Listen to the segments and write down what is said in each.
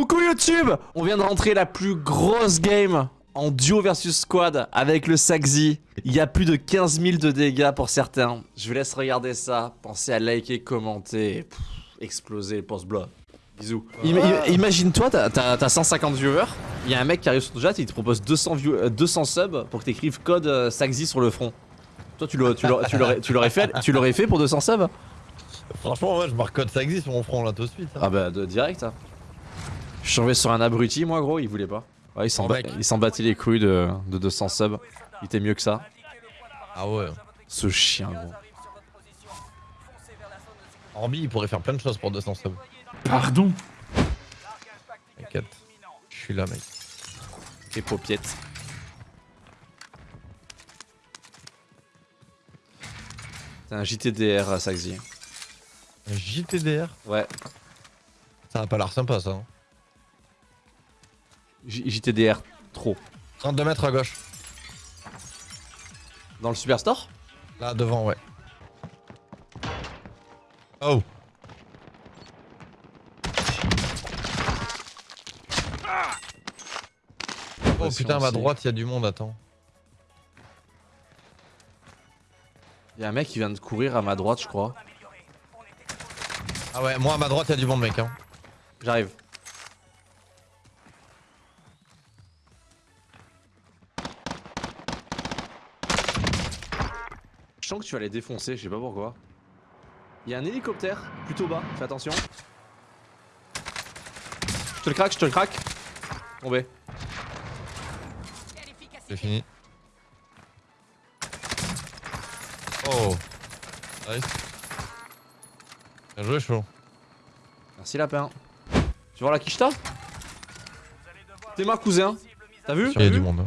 Coucou YouTube On vient de rentrer la plus grosse game en duo versus squad avec le Saxi. Il y a plus de 15 000 de dégâts pour certains. Je vous laisse regarder ça. Pensez à liker, commenter, et, pff, exploser le post-bloc. Bisous. Im- Imagine-toi, t'as- t'as t'as 150 viewers, il y a un mec qui arrive sur ton chat et il te propose 200, view- euh, 200 subs pour que t'écrives code euh, Saxi sur le front. Toi, tu l'aurais- fait, tu l'aurais fait pour 200 subs? Franchement, ouais, je marque code existe sur mon front là tout de suite. hein. Ah bah de direct hein. Je suis tombé sur un abruti moi gros, il voulait pas. Ouais, il s'en Oh, ba- mec. il s'en battait les couilles de, de 200 subs. Il était mieux que ça. Ah ouais. Ce chien gros. Orbi, il pourrait faire plein de choses pour 200 subs. Pardon T'inquiète. Je suis là, mec. Et. C'est un JTDR à Saxy. Un JTDR Ouais, Ça a pas l'air sympa ça. hein. JTDR trop. 32 mètres à gauche. Dans le Superstore? Là, devant, ouais. Oh Oh putain, à ma droite, il y a du monde, attends. Il y a un mec qui vient de courir à ma droite je crois. Ah ouais, moi à ma droite, il y a du monde, mec. Hein. J'arrive. Que tu vas les défoncer, je sais pas pourquoi. Il y a un hélicoptère plutôt bas, fais attention. Je te le craque, je te le craque. Tombé. C'est fini. Oh Nice. Bien joué, chaud. Merci lapin. Tu vois la quicheta T'es ma cousin. T'as vu? Il y a du monde.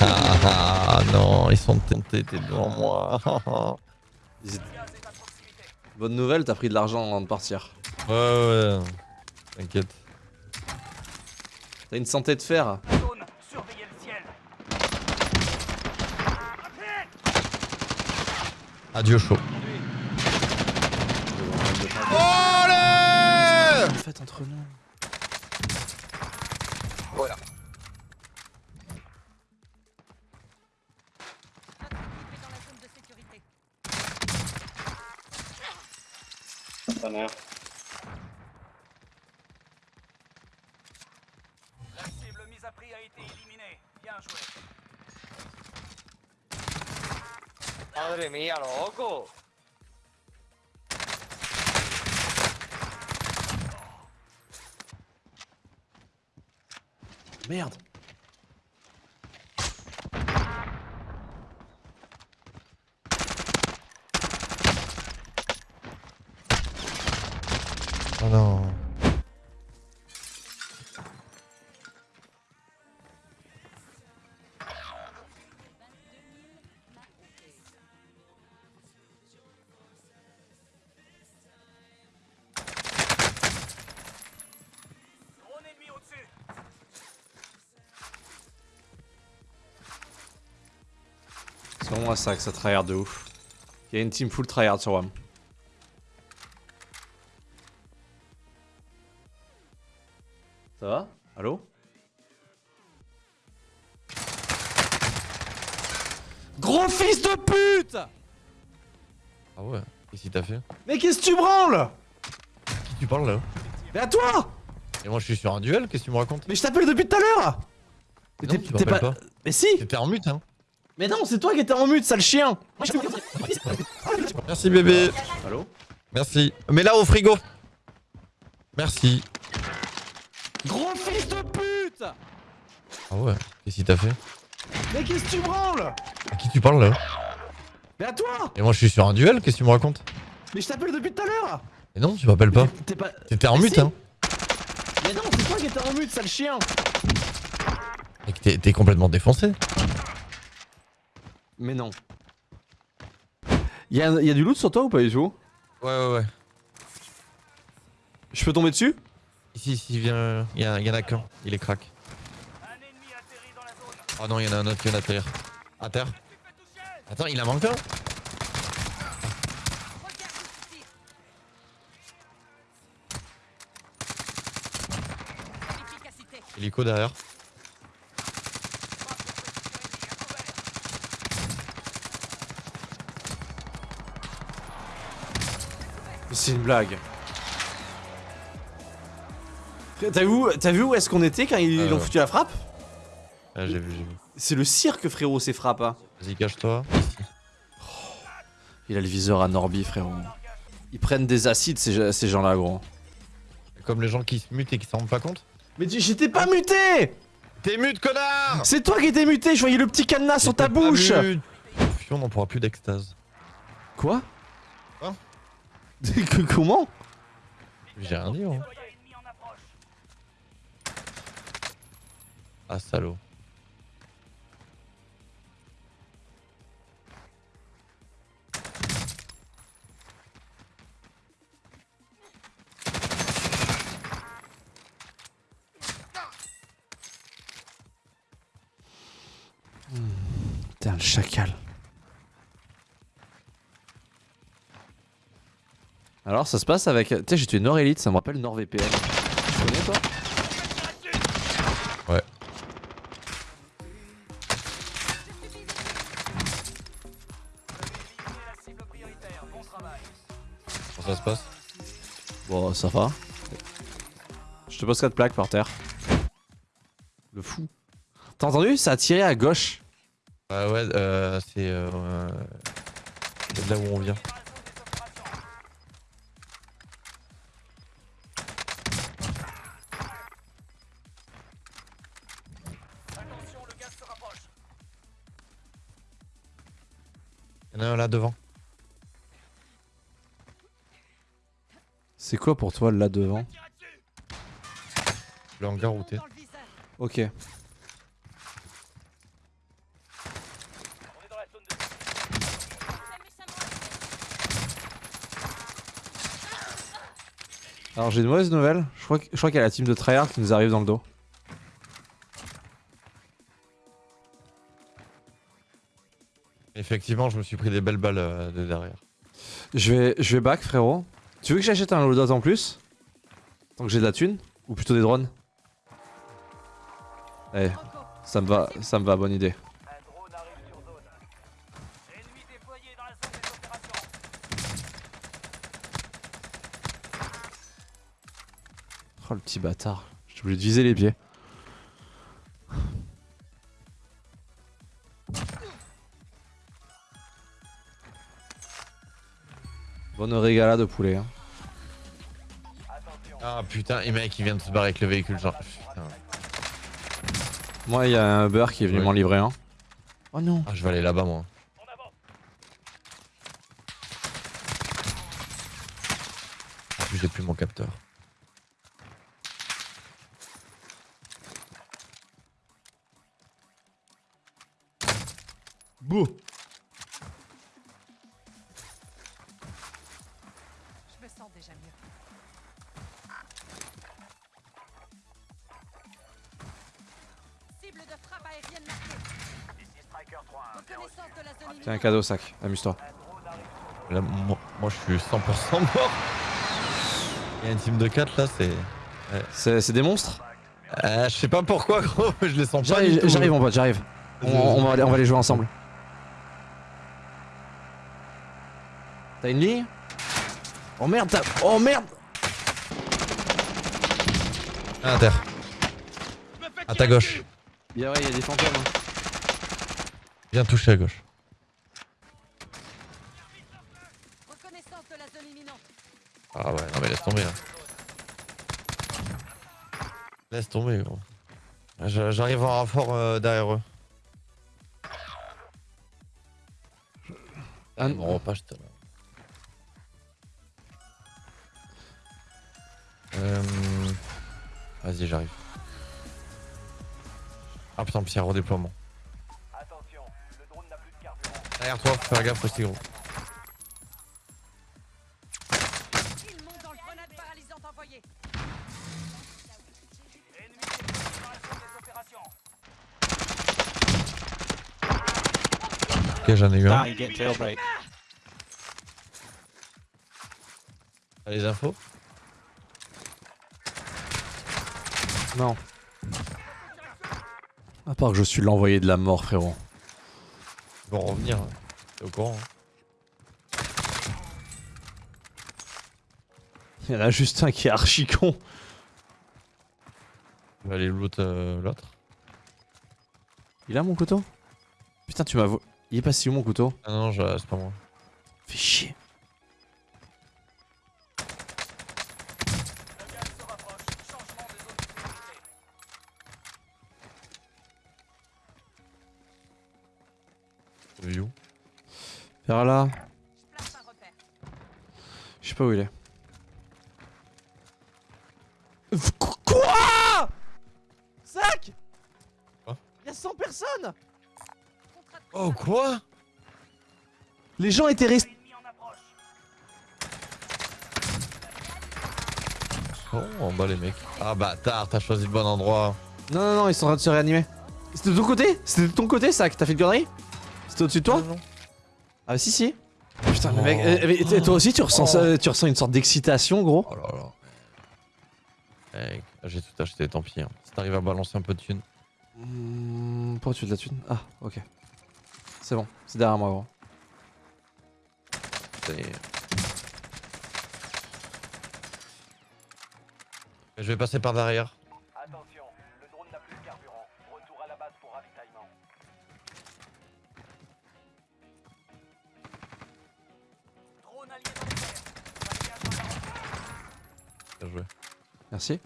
Ah, ah, ah, non, ils sont tentés, t'es devant moi. Bonne nouvelle, t'as pris de l'argent avant de partir. ouais, ouais, ouais. T'inquiète. T'as une santé de fer. Adieu, chaud. Faites entre nous. Mise à prix a été éliminée. Bien joué. Madre mía, loco. Merde. Oh non. C'est vraiment ça que ça tryhard de ouf. Il y a une team full tryhard sur WAM. Ça va? Allô? Gros fils de pute! Ah ouais. Qu'est-ce qu'il t'a fait? Mais qu'est-ce que tu branles? Qui tu parles là? Mais à toi! Et moi je suis sur un duel, qu'est-ce que tu me racontes? Mais je t'appelle depuis tout à l'heure! Mais t'es- pas. Mais si! T'étais en mute hein Mais non, c'est toi qui étais en mute, sale chien Merci bébé Allô Merci. Mais là au frigo Merci. Gros fils de pute Ah ouais. Qu'est-ce qu'il t'a fait? Mais qu'est-ce que tu branles? À qui tu parles là? Mais à toi Et moi je suis sur un duel, qu'est-ce que tu me racontes? Mais je t'appelle depuis tout à l'heure Et non, tu m'appelles pas. T'étais en Mais mute si. hein Mais non, c'est toi qui étais en mute, sale chien Et que t'es complètement défoncé. Mais non. Y'a y a du loot sur toi ou pas, Ejo Ouais, ouais, ouais. Je peux tomber dessus? Ici, ici, viens. Y'en a, y qu'un. Il est crack. Oh non, y'en a un autre qui vient d'atterrir. À terre. Attends, il en manque un Hélico derrière. C'est une blague. T'as vu, vu où est-ce qu'on était quand ils Euh, ont foutu la frappe Ah, j'ai vu, j'ai vu. C'est le cirque, frérot, ces frappes. hein. Vas-y, cache-toi. Il a le viseur à Norby, frérot. Ils prennent des acides, ces, ces gens-là, gros. Comme les gens qui se mutent et qui s'en rendent pas compte. Mais j'étais pas muté T'es mute, connard C'est toi qui étais muté, je voyais le petit cadenas sur ta bouche mute. Puis on n'en pourra plus d'extase. Quoi? Comment J'ai rien dit, hein. Ah, salaud. Putain, le chacal. Alors, ça se passe avec... Tu sais, j'ai tué NordElite, ça me rappelle NordVPN. Tu connais, toi? Ouais. Comment ça se passe? Bon, ça va. Je te pose 4 plaques par terre. Le fou. T'as entendu? Ça a tiré à gauche. Ouais, ouais, euh, c'est euh, c'est de là où on vient. Devant. C'est quoi pour toi là devant Le hangar. Ok. La zone de Alors j'ai une mauvaise nouvelle. Je crois, que- je crois qu'il y a la team de tryhard qui nous arrive dans le dos. Effectivement, je me suis pris des belles balles euh, de derrière. Je vais, back frérot. Tu veux que j'achète un loadout en plus? Tant que j'ai de la thune? Ou plutôt des drones? Eh, ça me va, ça me va, bonne idée. Oh le petit bâtard. J'ai oublié de viser les pieds. Bonne régala de poulet. hein. Ah putain, et mec, il vient de se barrer avec le véhicule, genre. Putain. Moi, il y a un beurre qui est venu m'en livrer un. Oh non. Ah, je vais aller là-bas, moi. En plus, j'ai plus mon capteur. Bouh. Tiens, un cadeau sac. Amuse-toi. Là, moi, moi, je suis 100% mort. Il y a une team de 4 là, c'est. C'est c'est des monstres Euh, je sais pas pourquoi, gros, je les sens pas. J'arrive, mon pote, j'arrive. On, on va, aller- on va les jouer ensemble. T'as une ligne? Oh merde, t'as... Oh merde Ah, à terre. À ta gauche. Yeah, ouais, il y a des fantômes. hein. Viens toucher à gauche. Ah ouais, non mais laisse tomber là. Laisse tomber gros. J'arrive en renfort euh, derrière eux. Ah, Mon repas, je. Euh... Vas-y, j'arrive. Ah putain, a redéploiement. Derrière toi, faut faire gaffe aussi gros. Il monte dans le grenade paralysante envoyée. Ennemi déployé dans la zone des opérations. Ok, j'en ai eu un. T'as les infos? Non. À part que je suis l'envoyé de la mort, frérot. Ils vont revenir. hein. T'es au courant. hein. Il y en a juste un qui est archi con. On va aller loot euh, l'autre. Il a mon couteau? Putain, tu m'as... Il est passé où mon couteau Ah non, je- c'est pas moi. Fais chier. Vers là. Je sais pas où il est. Qu- Quoi? Zach? Quoi? Il y a 100 personnes de Oh quoi? Les gens étaient restés... Oh, en bas les mecs. Ah bâtard, t'as choisi le bon endroit. Non, non, non, ils sont en train de se réanimer. C'était de ton côté? C'était de ton côté, Zach? T'as fait une connerie? C'était au-dessus de toi? Non. Ah si, si. Putain, mec... Oh. euh, mais t- toi aussi, tu ressens, ça- tu ressens une sorte d'excitation, gros Oh là là. Mec, j'ai tout acheté, tant pis. hein. Si t'arrives à balancer un peu de thunes. Hmm, Pourquoi tu veux de la thune? Ah, ok. C'est bon, c'est derrière moi, gros. c'est- Je vais passer par derrière. Merci.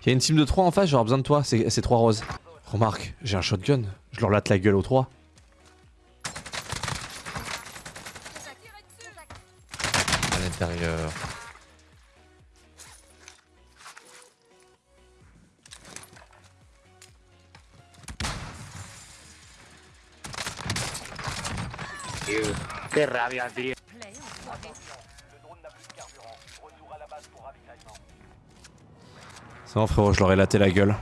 Il y a une team de 3 en face, j'aurai besoin de toi, c'est c'est 3 roses. Remarque, j'ai un shotgun, je leur latte la gueule aux 3. Tirez dessus. À l'intérieur. Qué rabia, tío. C'est bon frérot, je leur ai laté la gueule.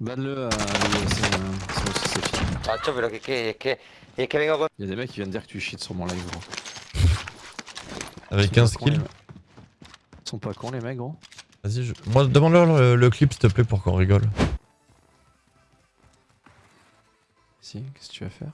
Banne-le, euh, que vengo con... Il y a des mecs qui viennent dire que tu cheats sur mon live gros. Avec Ils sont 15 pas cons, les kills. Ils sont pas cons les mecs gros. Vas-y, je... moi demande-leur le, le clip s'il te plaît pour qu'on rigole. Si, qu'est-ce que tu vas faire?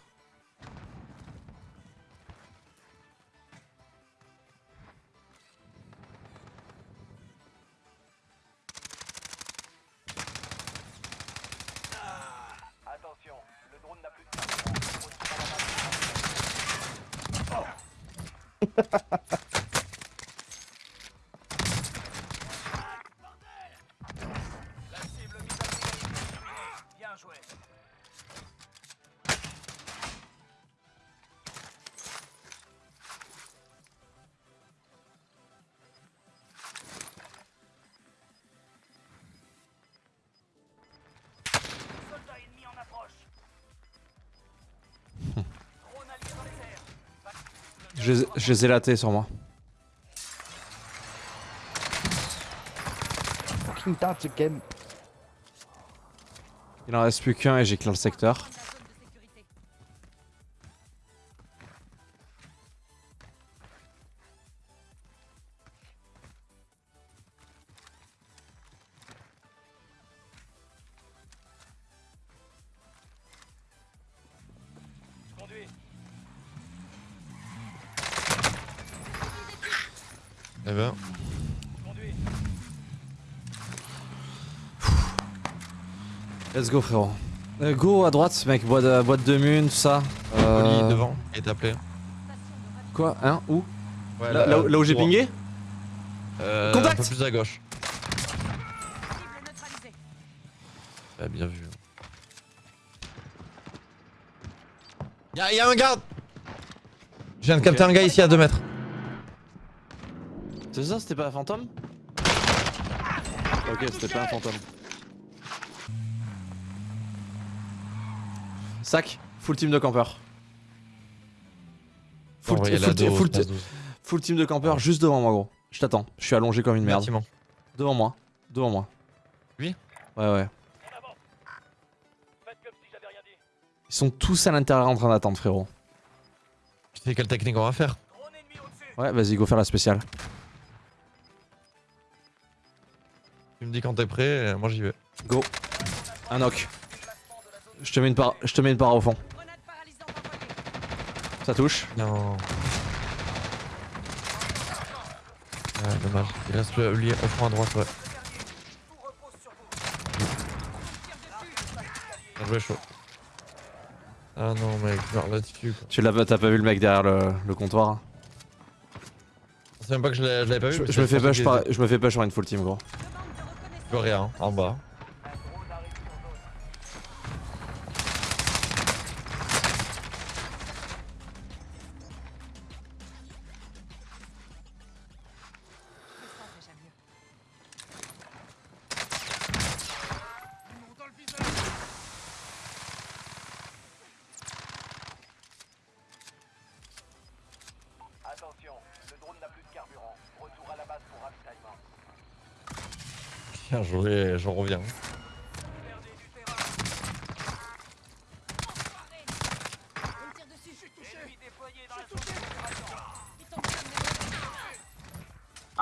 Je, les ai- je les ai latés sur moi. Il en reste plus qu'un et clear le secteur. Eh ben. Let's go frérot. Euh, go à droite mec, boîte de, boîte de mun, tout ça. Euh, Oli devant, de ravitaillement. Quoi Hein Où Ouais, là, là où- là où j'ai pingé Euh, Contact Un peu plus à gauche. Bien vu. Y'a y a un garde Je viens de capter un gars ici à 2 mètres. C'est ça, c'était pas un fantôme Ok, c'était pas un fantôme. Sac, full team de campeurs. Full, full- la dos, full- espace 12. full team de campeurs juste devant moi, gros. Je t'attends, je suis allongé comme une merde. Bâtiment. Devant moi, devant moi. Lui Ouais, ouais. Ils sont tous à l'intérieur en train d'attendre, frérot. Tu sais quelle technique on va faire. Ouais, vas-y, go faire la spéciale. Tu me dis quand t'es prêt, euh, moi j'y vais. Go. Un knock. Je te mets une par... je te mets une au fond. Ça touche. Non. Ouais, dommage. Il reste le lié au fond à droite, ouais. Bien joué, chaud. Ah non, mec, meurs là-dessus. quoi. Tu l'as t'as pas vu le mec derrière le, le comptoir hein? Je sais même pas que je l'avais pas vu. je, me fais push par... je me fais push sur une full team gros. Était- rien, en bas. Attention, le drone n'a plus de carburant. Retour à la base pour ravitaillement. Bien joué, j'en reviens.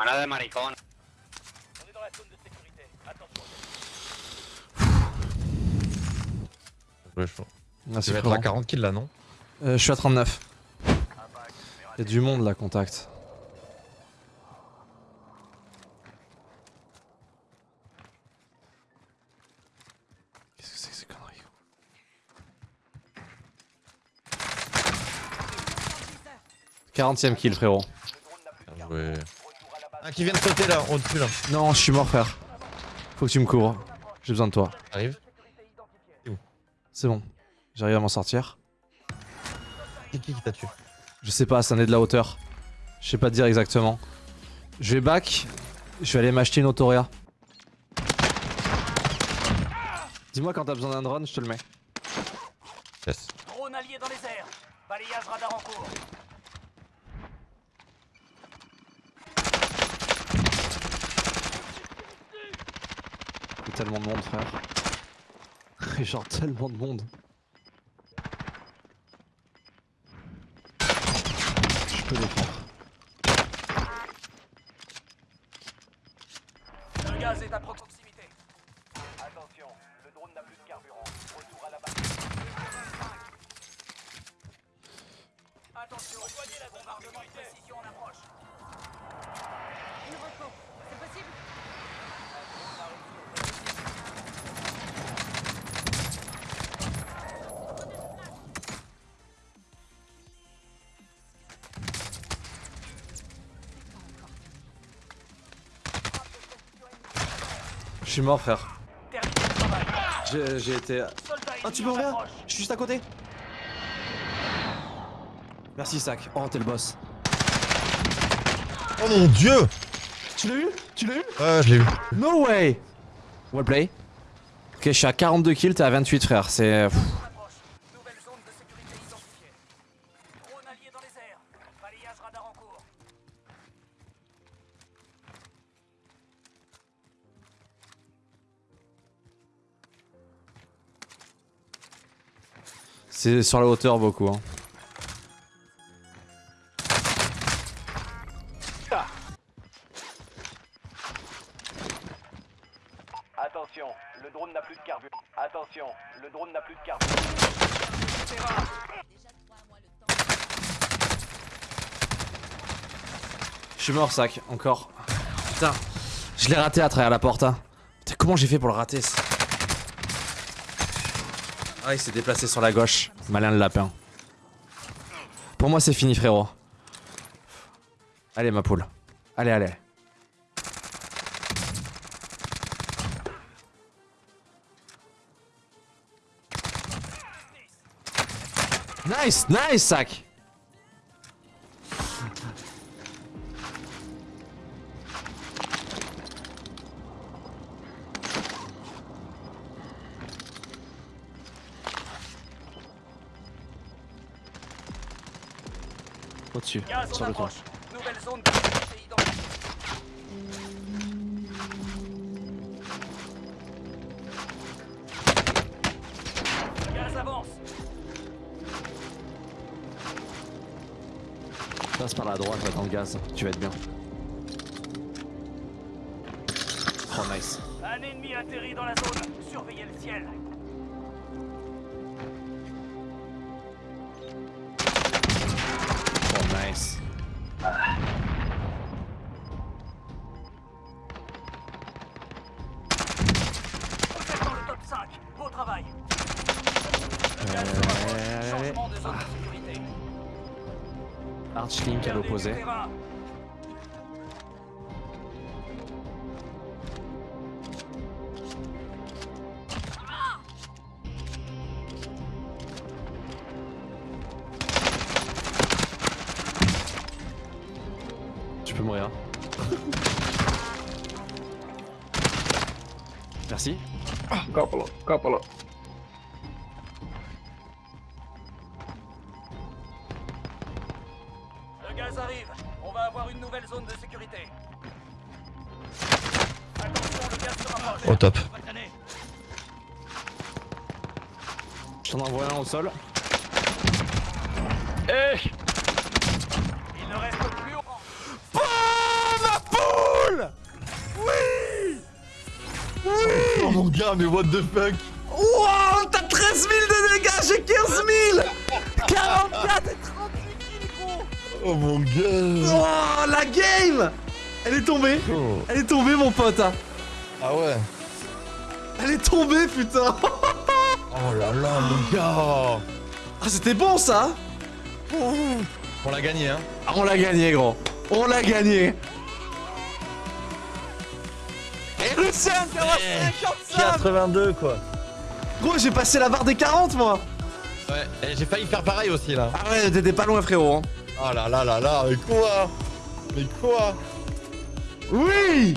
Il Mano de maricón. On est dans la zone de sécurité. Attention. Bien joué, chaud. Merci Tu vas être à 40 kills là, non? Euh, je suis à 39. Y'a du monde là, contact. Qu'est-ce que c'est que ces conneries 40ème kill frérot. Bien joué. Ah, qui vient de sauter là, au-dessus là. Non, je suis mort frère. Faut que tu me couvres. J'ai besoin de toi. Arrive. C'est bon. J'arrive à m'en sortir. C'est qui qui t'a tué Je sais pas, ça en est de la hauteur. Je sais pas te dire exactement. Je vais back. Je vais aller m'acheter une Autoria. Dis-moi quand t'as besoin d'un drone, je te le mets. Yes. Drone allié dans les airs. Balayage radar en cours. Il y a tellement de monde, frère. A Genre tellement de monde. Je peux les faire. Je suis mort, frère. J'ai été. Soldat Ah, tu ennemi peux en rien approche. Je suis juste à côté. Merci, Sac. Oh, t'es le boss. Oh mon dieu Tu l'as eu? Tu l'as eu? Ouais, je l'ai eu. No way Well play. Ok, je suis à 42 kills, t'es à 28, frère. C'est. C'est sur la hauteur beaucoup. Hein. Attention, le drone n'a plus de carburant. Attention, le drone n'a plus de carburant. Je suis mort, Sac. Encore. Putain. Je l'ai raté à travers la porte. Hein. Putain, comment j'ai fait pour le rater ça Ah, il s'est déplacé sur la gauche. Malin le lapin. Pour moi, c'est fini, frérot. Allez, ma poule. Allez, allez. Nice, nice, sac. Au-dessus, Gaz sur le toit. Nouvelle zone. Gaz avance. Passe par la droite, va dans le gaz. Tu vas être bien. Oh, nice. Un ennemi atterrit dans la zone. Surveillez le ciel. Tu peux mourir. Merci. Kappala, kappala. Au top. Je t'en envoie un au sol. Il ne reste plus au Oh, ma poule! Oui! Oh mon gars, mais what the fuck! Wow, t'as 13 000 de dégâts, j'ai 15 000 44 et 38 kills, gros Oh mon gars! Oh, la game Elle est tombée. Oh. Elle est tombée, mon pote Ah ouais. Elle est tombée, putain. Oh là là, mon gars. Ah, c'était bon, ça On l'a gagné, hein. Ah, on l'a gagné, gros. On l'a gagné. Et Lucien, t'es à 55 82, quoi. Gros, j'ai passé la barre des 40, moi. Ouais, j'ai failli faire pareil aussi, là. Ah ouais, t'étais pas loin, frérot. hein. Oh là là là là, mais quoi? Mais quoi? Oui